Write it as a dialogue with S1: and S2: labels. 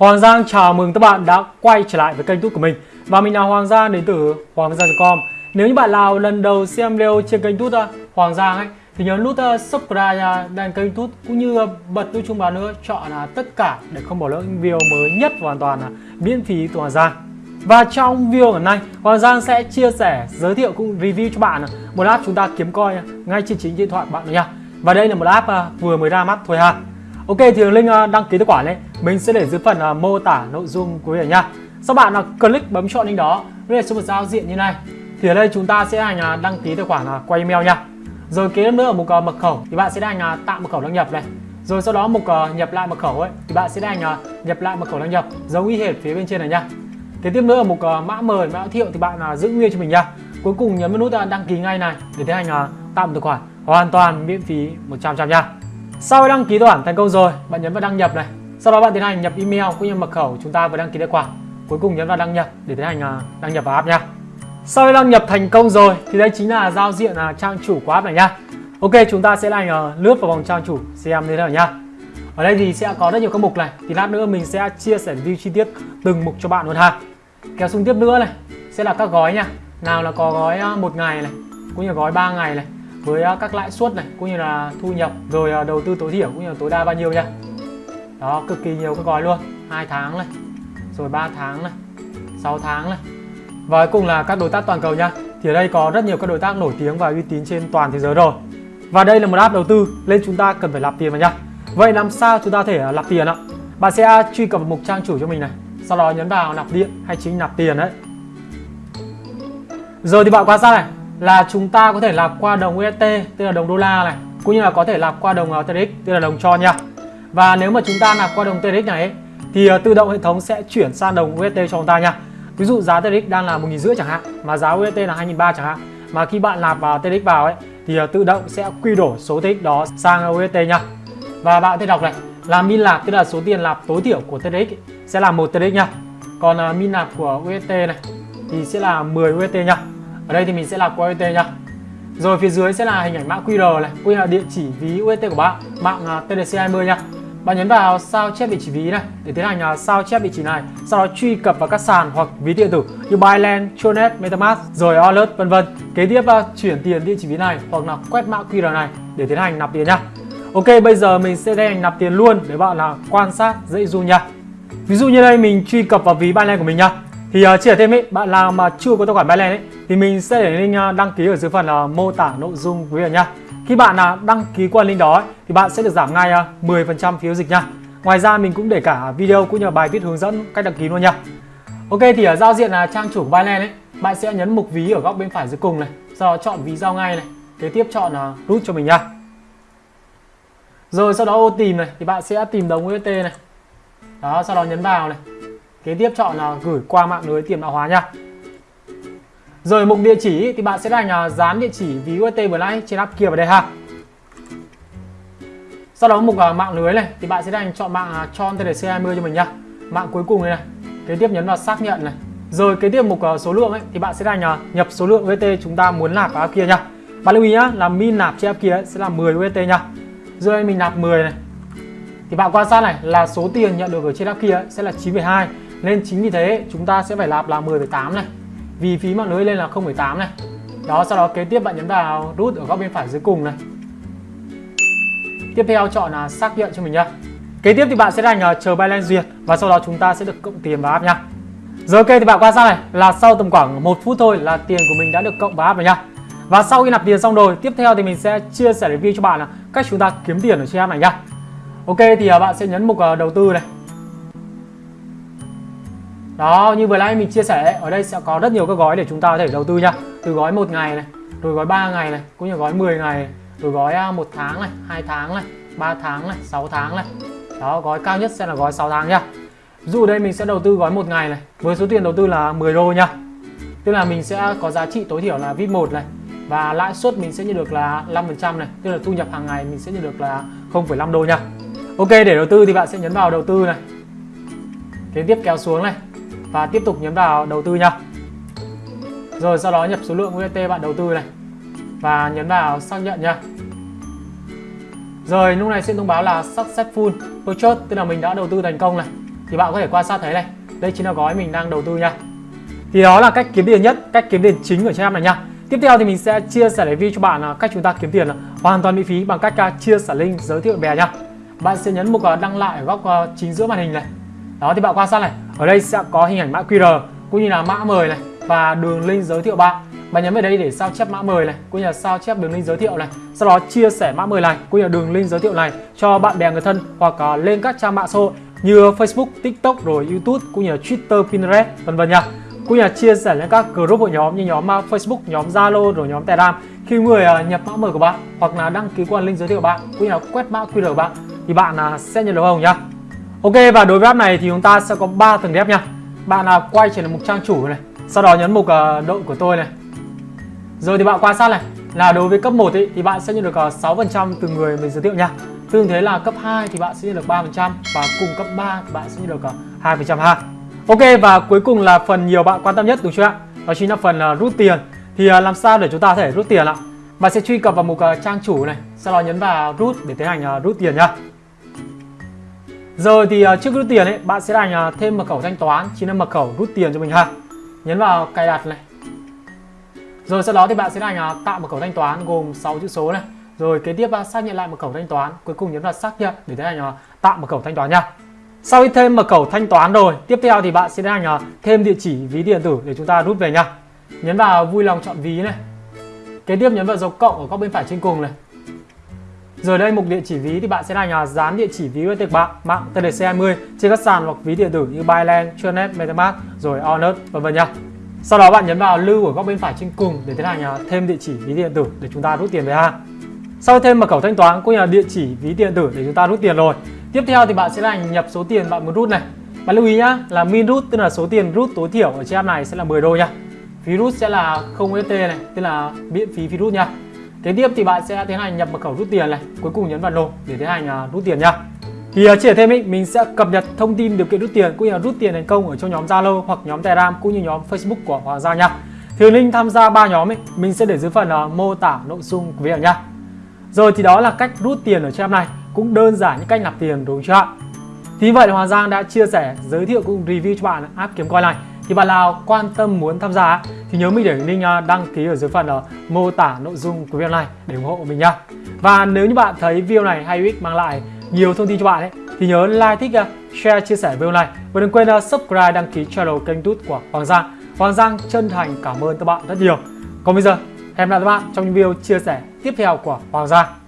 S1: Hoàng Giang chào mừng các bạn đã quay trở lại với kênh YouTube của mình Và mình là Hoàng Giang đến từ hoàng giang.com Nếu như bạn nào lần đầu xem video trên kênh YouTube uh, Hoàng Giang ấy Thì nhớ nút uh, subscribe uh, đăng kênh YouTube Cũng như bật nút chuông báo nữa Chọn là tất cả để không bỏ lỡ những video mới nhất Hoàn toàn là miễn phí từ Hoàng Giang và trong video ngày nay, Hoàng Giang sẽ chia sẻ, giới thiệu cũng review cho bạn một app chúng ta kiếm coi ngay trên chính điện thoại bạn nha. Và đây là một app vừa mới ra mắt thôi ha. Ok thì link đăng ký tài khoản ấy mình sẽ để dưới phần uh, mô tả nội dung của video nha. Sau bạn uh, click bấm chọn link đó, đây số một giao diện như này. Thì ở đây chúng ta sẽ à, hành uh, đăng ký tài khoản uh, qua email nha. Rồi kế nữa ở mục uh, mật khẩu thì bạn sẽ hành uh, tạo mật khẩu đăng nhập này. Rồi sau đó mục uh, nhập lại mật khẩu ấy thì bạn sẽ hành uh, nhập lại mật khẩu đăng nhập giống y hệt phía bên trên này nha. Kế tiếp nữa ở mục uh, mã mời mã thiệu thì bạn uh, giữ nguyên cho mình nha. Cuối cùng nhấn vào nút uh, đăng ký ngay này để tiến hành uh, tạo một tài khoản hoàn toàn miễn phí 100% nha. Sau đăng ký tài khoản thành công rồi, bạn nhấn vào đăng nhập này. Sau đó bạn tiến hành nhập email cũng như mật khẩu chúng ta vừa đăng ký tài khoản. Cuối cùng nhấn vào đăng nhập để tiến hành à, đăng nhập vào app nha. Sau khi đăng nhập thành công rồi thì đây chính là giao diện là trang chủ của app này nha. Ok, chúng ta sẽ hành lướt vào vòng trang chủ xem thế nào nha. Ở đây thì sẽ có rất nhiều các mục này. Thì lát nữa mình sẽ chia sẻ review chi tiết từng mục cho bạn luôn ha. Kéo xuống tiếp nữa này sẽ là các gói nha. Nào là có gói à, một ngày này, cũng như gói 3 ngày này, với à, các lãi suất này cũng như là thu nhập rồi đầu tư tối thiểu cũng như là tối đa bao nhiêu nha đó, cực kỳ nhiều các gói luôn. Hai tháng này, rồi 3 tháng này 6 tháng này. Và cuối cùng là các đối tác toàn cầu nha. Thì ở đây có rất nhiều các đối tác nổi tiếng và uy tín trên toàn thế giới rồi. Và đây là một app đầu tư nên chúng ta cần phải nạp tiền vào nha. Vậy làm sao chúng ta thể à, nạp tiền ạ? Bạn sẽ à, truy cập vào mục trang chủ cho mình này. Sau đó nhấn vào nạp điện hay chính nạp tiền đấy. Giờ thì bạn quan sát này, là chúng ta có thể nạp qua đồng USD tức là đồng đô la này, cũng như là có thể nạp qua đồng à, TRX tức là đồng cho nha và nếu mà chúng ta nạp qua đồng TRX này ấy, thì ờ, tự động hệ thống sẽ chuyển sang đồng USD cho chúng ta nha. Ví dụ giá TRX đang là một nghìn rưỡi chẳng hạn mà giá USD là hai nghìn ba chẳng hạn mà khi bạn nạp vào TRX vào ấy thì ờ, tự động sẽ quy đổi số TRX đó sang USD nha. Và bạn có thể đọc này là min nạp tức là số tiền nạp tối thiểu của TRX sẽ là một TRX nha. Còn ờ, min nạp của USD này thì sẽ là 10 USD nha. Ở đây thì mình sẽ là qua USD nha. Rồi phía dưới sẽ là hình ảnh mã QR này quy là địa chỉ ví UST của bạn mạng TDC20 nha bạn nhấn vào sao chép địa chỉ ví này để tiến hành à, sao chép địa chỉ này sau đó truy cập vào các sàn hoặc ví điện tử như Binance, Tronet, MetaMask rồi Alert vân vân. Kế tiếp à, chuyển tiền địa chỉ ví này hoặc là quét mã QR này để tiến hành nạp tiền nha Ok bây giờ mình sẽ tiến hành nạp tiền luôn để bạn là quan sát dễ du nha ví dụ như đây mình truy cập vào ví Binance của mình nha thì uh, chia thêm ấy, bạn nào mà chưa có tài khoản Binance ấy thì mình sẽ để link đăng ký ở dưới phần uh, mô tả nội dung quý vị nhá. Khi bạn à, đăng ký qua link đó thì bạn sẽ được giảm ngay 10% phí giao dịch nha. Ngoài ra mình cũng để cả video cũng như bài viết hướng dẫn cách đăng ký luôn nha. Ok thì ở giao diện là trang chủ của Binance ấy, bạn sẽ nhấn mục ví ở góc bên phải dưới cùng này, sau đó chọn ví giao ngay này, kế tiếp chọn à, uh, rút cho mình nha. Rồi sau đó ô tìm này thì bạn sẽ tìm đồng UST này. Đó, sau đó nhấn vào này kế tiếp chọn là gửi qua mạng lưới tiền mã hóa nha rồi mục địa chỉ thì bạn sẽ đánh dán địa chỉ ví UST vừa nãy trên app kia vào đây ha. Sau đó mục uh, mạng lưới này thì bạn sẽ đánh chọn mạng à, uh, cho TDC20 cho mình nhá. Mạng cuối cùng này này kế tiếp nhấn vào xác nhận này. Rồi kế tiếp mục uh, số lượng ấy thì bạn sẽ đánh uh, nhập số lượng UST chúng ta muốn nạp vào app kia nhá. bạn lưu ý nhá là min nạp trên app kia ấy, sẽ là 10 UST nhá. rồi mình nạp 10 này. Thì bạn quan sát này là số tiền nhận được ở trên app kia ấy, sẽ là 9,2 nên chính vì thế chúng ta sẽ phải nạp là 10,8 này vì phí mạng lưới lên là 0,8 này. Đó sau đó kế tiếp bạn nhấn vào nút ở góc bên phải dưới cùng này. Tiếp theo chọn là xác nhận cho mình nhá. Kế tiếp thì bạn sẽ đánh chờ Binance duyệt và sau đó chúng ta sẽ được cộng tiền vào app nhá. Giờ ok thì bạn quan sát này là sau tầm khoảng một phút thôi là tiền của mình đã được cộng vào app rồi nhá. Và sau khi nạp tiền xong rồi tiếp theo thì mình sẽ chia sẻ review cho bạn là cách chúng ta kiếm tiền ở trên app này nhá. Ok thì à, bạn sẽ nhấn mục à, đầu tư này đó như vừa nãy mình chia sẻ ở đây sẽ có rất nhiều các gói để chúng ta có thể đầu tư nha. Từ gói một ngày này rồi gói 3 ngày này cũng như gói 10 ngày này, rồi gói à, một tháng này hai tháng này 3 tháng này 6 tháng này. Đó gói cao nhất sẽ là gói 6 tháng nha. Dù dụ đây mình sẽ đầu tư gói một ngày này với số tiền đầu tư là 10 đô nha. Tức là mình sẽ có giá trị tối thiểu là vip 1 này và lãi suất mình sẽ nhận được là 5% này tức là thu nhập hàng ngày mình sẽ nhận được là 0,5 đô nha. Ok để đầu tư thì bạn sẽ nhấn vào đầu tư này. Kế tiếp kéo xuống này và tiếp tục nhấn vào đầu tư nha. Rồi, sau đó nhập số lượng UST bạn đầu tư này. Và nhấn vào xác nhận nha. Rồi, lúc này sẽ thông báo là successful purchase, tức là mình đã đầu tư thành công này. Thì bạn có thể quan sát thấy này, đây chính là gói mình đang đầu tư nha. Thì đó là cách kiếm tiền nhất, cách kiếm tiền chính ở trên app này nha. Tiếp theo thì mình sẽ chia sẻ review cho bạn cách chúng ta kiếm tiền hoàn toàn miễn phí bằng cách à, chia sẻ link giới thiệu bè nha. Bạn sẽ nhấn mục à, đăng lại ở góc à, chính giữa màn hình này đó thì bạn quan sát này. Ở đây sẽ có hình ảnh mã QR cũng như là mã mời này và đường link giới thiệu bạn. Bạn nhấn vào đây để sao chép mã mời này cũng như là sao chép đường link giới thiệu này. Sau đó chia sẻ mã mời này cũng như là đường link giới thiệu này cho bạn bè người thân hoặc uh, lên các trang mạng xã hội như Facebook, TikTok rồi YouTube cũng như là Twitter, Pinterest vân vân nha. Cũng như là chia sẻ lên các group hội nhóm như nhóm à, Facebook, nhóm Zalo rồi nhóm Telegram. Khi người à, nhập mã mời của bạn hoặc là đăng ký qua link giới thiệu của bạn cũng như là quét mã QR của bạn thì bạn à, sẽ nhận được hồng nhá? Ok và đối với app này thì chúng ta sẽ có 3 tầng đẹp nha bạn là quay trở lại mục trang chủ này sau đó nhấn mục uh, đội của tôi này rồi thì bạn quan sát này là đối với cấp 1 ý, thì bạn sẽ nhận được ờ, 6% từ người mình giới thiệu nha Tương thế là cấp 2 thì bạn sẽ nhận được 3% và cùng cấp 3 thì bạn sẽ nhận được ờ, 2% ha. Ok và cuối cùng là phần nhiều bạn quan tâm nhất đúng chưa ạ? Đó chính là phần uh, rút tiền. Thì uh, làm sao để chúng ta có thể rút tiền ạ? Bạn sẽ truy cập vào mục uh, trang chủ này, sau đó nhấn vào rút để tiến hành uh, rút tiền nhá. Rồi thì à, trước rút tiền ấy, bạn sẽ đành à, thêm mật khẩu thanh toán, chính là mật khẩu rút tiền cho mình ha. Nhấn vào cài đặt này. Rồi sau đó thì bạn sẽ đành à, tạo mật khẩu thanh toán gồm 6 chữ số này. Rồi kế tiếp bạn xác nhận lại mật khẩu thanh toán, cuối cùng nhấn vào xác nhận để tiến hành tạo mật khẩu thanh toán nha. Sau khi thêm mật khẩu thanh toán rồi, tiếp theo thì bạn sẽ tiến hành thêm địa chỉ ví điện tử để chúng ta rút về nha. Nhấn vào vui lòng chọn ví này. Kế tiếp nhấn vào dấu cộng ở góc bên phải trên cùng này. Rồi đây mục địa chỉ ví thì bạn sẽ là nhà dán địa chỉ ví của bạn mạng TDC20 trên các sàn hoặc ví điện tử như Binance, Tronet, MetaMask rồi Onet vân vân nhá. Sau đó bạn nhấn vào lưu ở góc bên phải trên cùng để tiến hành à, thêm địa chỉ ví điện tử để chúng ta rút tiền về ha. Sau thêm mật khẩu thanh toán cũng như là địa chỉ ví điện tử để chúng ta rút tiền rồi. Tiếp theo thì bạn sẽ là nhập số tiền bạn muốn rút này. Bạn lưu ý nhá, là min rút tức là số tiền rút tối thiểu ở trên app này sẽ là 10 đô nhá. Phí rút sẽ là 0 USD này, tức là miễn phí phí rút nha. Kế tiếp thì bạn sẽ tiến hành nhập mật khẩu rút tiền này, cuối cùng nhấn vào nộp để tiến hành à, rút tiền nha. Thì uh, chia thêm ý, mình sẽ cập nhật thông tin điều kiện rút tiền cũng như là rút tiền thành công ở trong nhóm Zalo hoặc nhóm Telegram cũng như nhóm Facebook của Hoàng Gia nha. Thì link tham gia ba nhóm ấy, mình sẽ để dưới phần uh, mô tả nội dung của video nha. Rồi thì đó là cách rút tiền ở trong này, cũng đơn giản như cách nạp tiền đúng chưa ạ? Thì vậy là Hoàng Giang đã chia sẻ, giới thiệu cũng review cho bạn app kiếm coin này thì bạn nào quan tâm muốn tham gia thì nhớ mình để link à, đăng ký ở dưới phần à, mô tả nội dung của video này để ủng hộ mình nhá. Và nếu như bạn thấy video này hay ích mang lại nhiều thông tin cho bạn ấy thì nhớ like, thích, à, share, chia sẻ video này và đừng quên subscribe đăng ký channel kênh YouTube của Hoàng Giang. Hoàng Giang chân thành cảm ơn các bạn rất nhiều. Còn bây giờ hẹn gặp lại các bạn trong những video chia sẻ tiếp theo của Hoàng Giang.